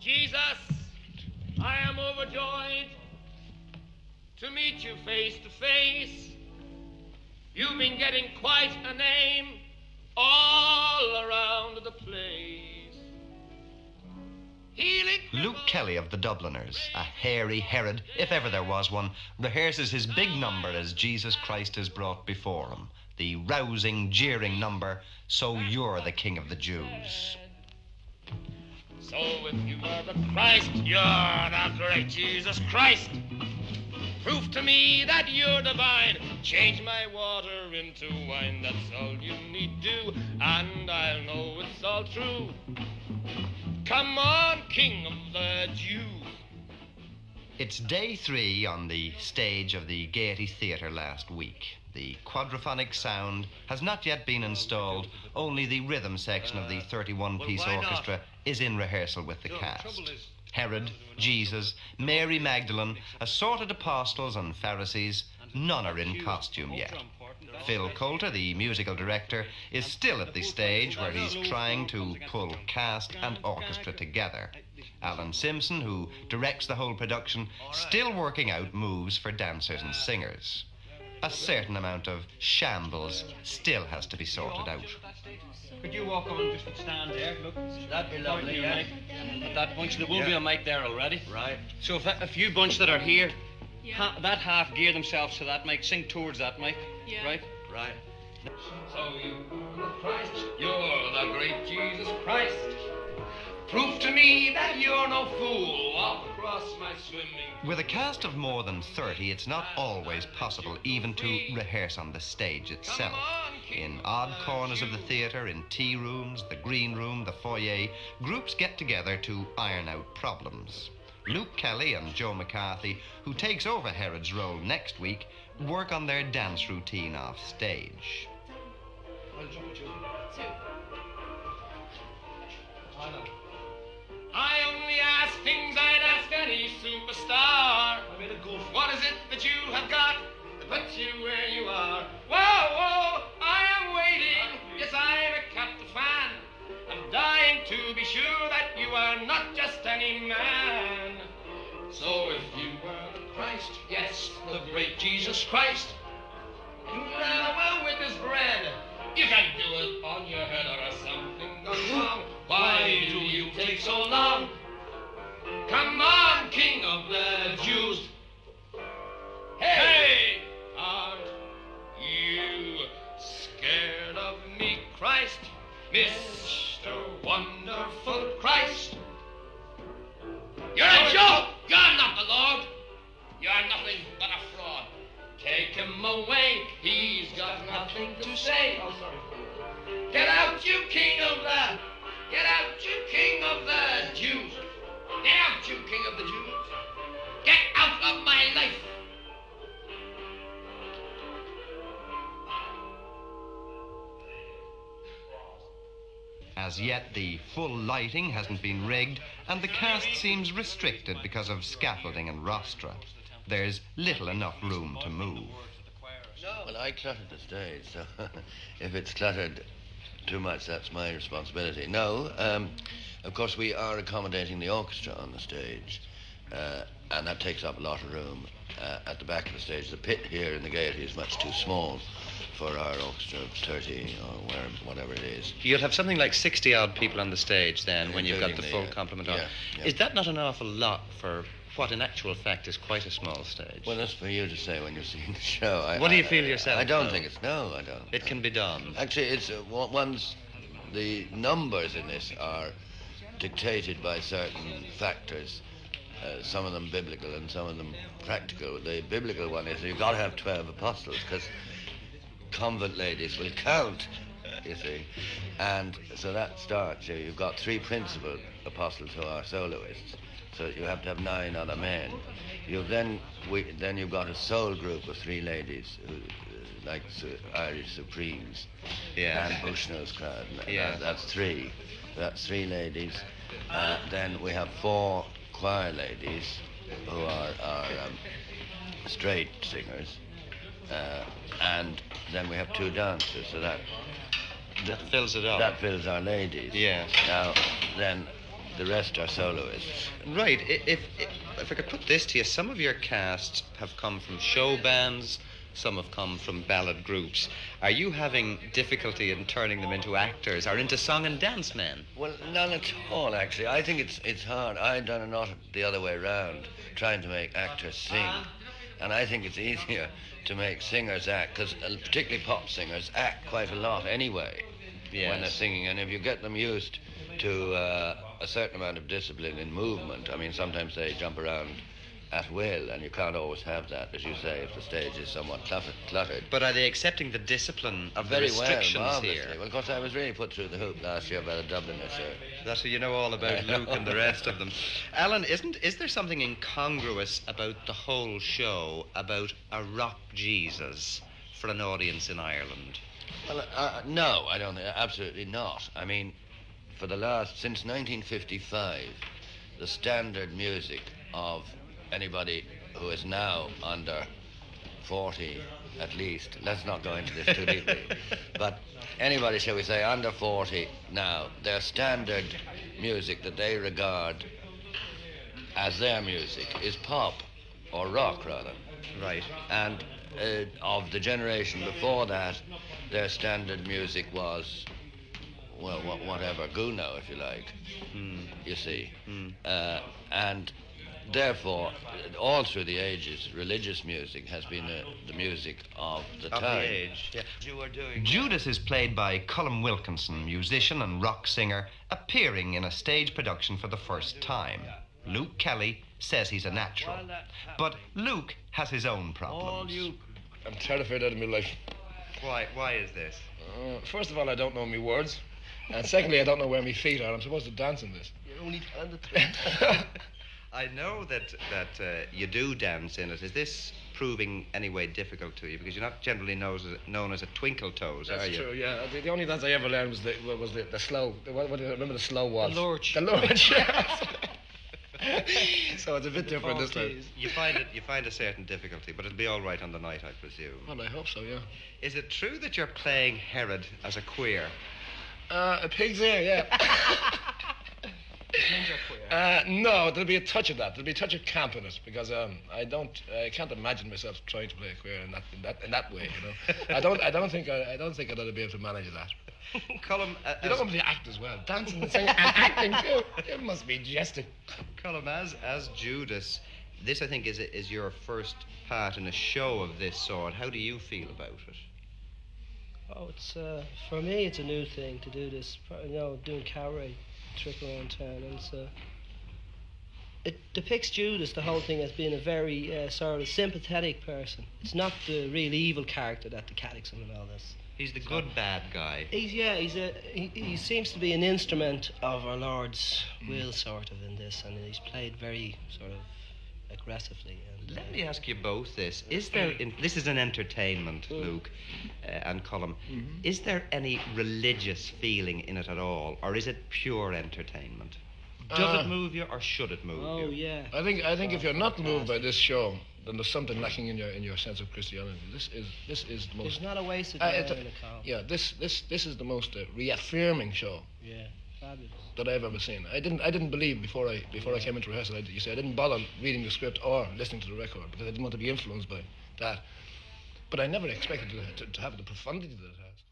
Jesus, I am overjoyed to meet you face to face. You've been getting quite a name all around the place. Healing Luke Kelly of the Dubliners, a hairy Herod, if ever there was one, rehearses his big number as Jesus Christ is brought before him. The rousing, jeering number, So You're the King of the Jews. So if you are the Christ, you're the great Jesus Christ. Prove to me that you're divine. Change my water into wine. That's all you need do, and I'll know it's all true. Come on, King of the Jews. It's day three on the stage of the Gaiety Theatre last week. The quadraphonic sound has not yet been installed, only the rhythm section of the 31 piece orchestra is in rehearsal with the cast. Herod, Jesus, Mary Magdalene, assorted apostles and Pharisees, none are in costume yet. Phil Coulter, the musical director, is still at the stage where he's trying to pull cast and orchestra together. Alan Simpson, who directs the whole production, still working out moves for dancers and singers. A certain amount of shambles still has to be sorted out. Could you walk on just and stand there? Look, That'd be lovely, Point yeah. your mic At that bunch, there will be a mic there already. Right. So if a, a few bunch that are here, ha, that half gear themselves to that mic, sing towards that mic, Yeah. right? Right. So you are the Christ, you're the great Jesus Christ. Prove to me that you're no fool. Walk across my swimming. With a cast of more than 30, it's not always possible even to rehearse on the stage itself. In odd corners of the theatre, in tea rooms, the green room, the foyer, groups get together to iron out problems. Luke Kelly and Joe McCarthy, who takes over Herod's role next week, work on their dance routine off stage. I just any man. So if you were the Christ, yes, the great Jesus Christ, you ran away with this bread. You can do it on your head or something gone wrong. Why do you take so long? Come on, King of the You're nothing but a fraud. Take him away. He's got nothing to say. Oh, sorry. Get out, you king of the. Get out, you king of the Jews. Get out, you king of the Jews. Get out of my life. As yet, the full lighting hasn't been rigged, and the cast seems restricted because of scaffolding and rostra. There's little enough room to move. Well, I cluttered the stage, so if it's cluttered too much, that's my responsibility. No, um, of course, we are accommodating the orchestra on the stage, uh, and that takes up a lot of room. Uh, at the back of the stage, the pit here in the Gaiety is much too small for our orchestra of 30 or where, whatever it is. You'll have something like 60 odd people on the stage then when you've got the full the, uh, complement on. yeah, yeah. Is that not an awful lot for what in actual fact is quite a small stage? Well, that's for you to say when you've seen the show. I, What do you I- feel yourself, I don't though? think it's no. I don't. it can be done. Actually, it's uh, one's the numbers in this are dictated by certain factors. Uh, some of them biblical and some of them practical. The biblical one is you've got to have twelve apostles because convent ladies will count. You see, and so that starts. You you've got three principal apostles who are soloists. So you have to have nine other men. You've then we, then you've got a soul group of three ladies, who, uh, like Su- Irish Supremes Yeah. and Bushnell's crowd. and that- Yeah. that's three. That's three ladies. Uh, then we have four choir ladies who are, are um, straight singers. Uh, and then we have two dancers, so that That fills it up. that fills our ladies. Yes. Now, then the rest are soloists. Right. If, if if I could put this to you, some of your casts have come from show bands. Some have come from ballad groups. Are you having difficulty in turning them into actors or into song and dance men? Well, none at all, actually. I think it's it's hard. I've done it not the other way round, trying to make actors sing. And I think it's easier to make singers act, because particularly pop singers act quite a lot anyway when they're singing. And if you get them used to uh, a certain amount of discipline in movement, I mean, sometimes they jump around at will, and you can't always have that, as you say, if the stage is somewhat cluttered. But are they accepting the discipline of Very the well, restrictions marvelously. here? Well, of course, I was really put through the hoop last year by the Dubliners, sir. That's what you know all about Luke and the rest of them. Alan, isn't is there something incongruous about the whole show about a rock Jesus for an audience in Ireland? Well, uh, no, I don't think, absolutely not. I mean, for the last, since 1955, the standard music of anybody who is now under 40 at least, let's not go into this too deeply, but anybody, shall we say, under 40 now, their standard music that they regard as their music is pop, or rock rather. Right. And uh, of the generation before that, their standard music was, well, wha- whatever, Gounod, if you like, Hmm. you see. Hmm. Uh, and therefore, all through the ages, religious music has been uh, the music of the Of time. the age. Yeah. You were doing Judas is played by Colm Wilkinson, musician and rock singer, appearing in a stage production for the first time. Luke Kelly says he's a natural. But Luke has his own problems. All Luke, I'm terrified out of my life. Why? Why is this? Uh, first of all, I don't know my words. And secondly, I don't know where my feet are. I'm supposed to dance in this. You're only I know that that uh, you do dance in it. Is this proving any way difficult to you? Because you're not generally knows, known as a twinkle toes, That's are you? That's true, yeah. The, the only dance I ever learned was the, was the, the slow. The, what, what do you remember the slow was? The lurch. The lurch, yes. so it's a bit different this time. You find it. You find a certain difficulty, but it'll be all right on the night, I presume. Well, I hope so, yeah. Is it true that you're playing Herod as a queer? Uh, a pig's ear, yeah. Uh, no, there'll be a touch of that. There'll be a touch of camp in it because um, I don't, I can't imagine myself trying to play a queer in that, in that, in that way. You know, I don't, I don't think, I, I don't think I'd be able to manage that. Colm, uh, You don't want me to act as well, dancing and singing and acting too. It must be jesting. Colm, as as Judas, this I think is is your first part in a show of this sort. How do you feel about it? Oh, it's uh, for me. It's a new thing to do this. You know, doing cabaret, trick around town, and it's, uh, it depicts Judas, the whole thing, as being a very uh, sort of sympathetic person. It's not the real evil character that the catechism and all this. He's the good bad guy. He's yeah. He's a he, he seems to be an instrument of our Lord's will, sort of, in this, and he's played very sort of aggressively. And, Let uh, me ask you both this: Is there? In, this is an entertainment, Luke uh, and Colm. Is there any religious feeling in it at all, or is it pure entertainment? Does Uh, it move you, or should it move Oh you? Oh yeah. I think, I think if you're not moved by this show, then there's something lacking in your in your sense of Christianity. This is this is the most. There's not a waste of time, it- in a column. yeah, this this this is the most uh, reaffirming show Yeah. Fabulous. that I've ever seen. I didn't I didn't believe before I before I came into rehearsal. I, you say I didn't bother reading the script or listening to the record because I didn't want to be influenced by that. But I never expected to, to, to have the profundity that it has.